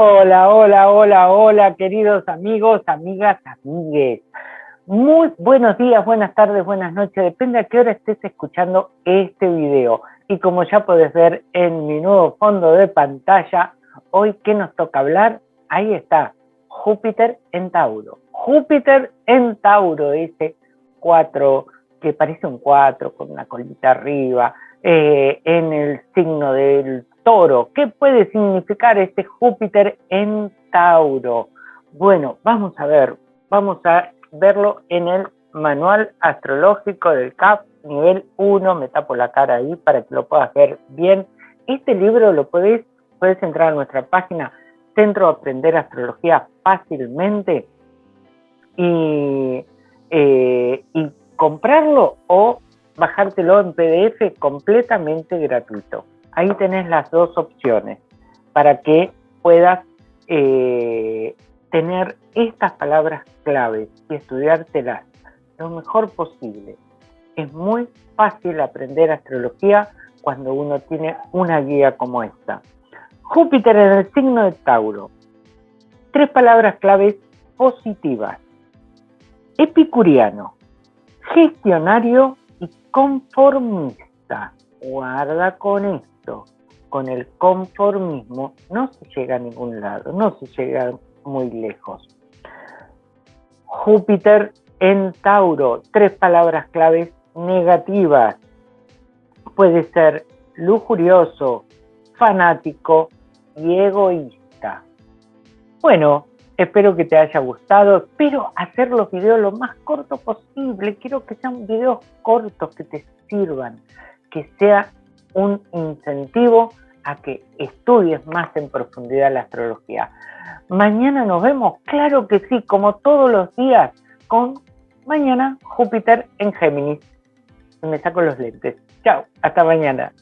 Hola, hola, hola, hola, queridos amigos, amigas, amigues. Muy buenos días, buenas tardes, buenas noches, depende a qué hora estés escuchando este video. Y como ya puedes ver en mi nuevo fondo de pantalla, hoy ¿qué nos toca hablar? Ahí está, Júpiter en Tauro. Júpiter en Tauro, ese 4 que parece un 4 con una colita arriba, eh, en el signo del toro. ¿Qué puede significar este Júpiter en Tauro? Bueno, vamos a ver, vamos a verlo en el manual astrológico del CAP, nivel 1, me tapo la cara ahí para que lo puedas ver bien. Este libro lo podés, puedes entrar a nuestra página Centro de Aprender Astrología fácilmente y, eh, y comprarlo o bajártelo en PDF completamente gratuito. Ahí tenés las dos opciones para que puedas eh, tener estas palabras claves y estudiártelas lo mejor posible. Es muy fácil aprender astrología cuando uno tiene una guía como esta. Júpiter en el signo de Tauro. Tres palabras claves positivas. Epicuriano, gestionario y conformista. Guarda con esto. Con el conformismo no se llega a ningún lado, no se llega muy lejos. Júpiter en Tauro, tres palabras claves negativas. Puede ser lujurioso, fanático y egoísta. Bueno, Espero que te haya gustado. Espero hacer los videos lo más cortos posible. Quiero que sean videos cortos que te sirvan, que sea un incentivo a que estudies más en profundidad la astrología. Mañana nos vemos, claro que sí, como todos los días, con mañana Júpiter en Géminis. Me saco los lentes. Chao, hasta mañana.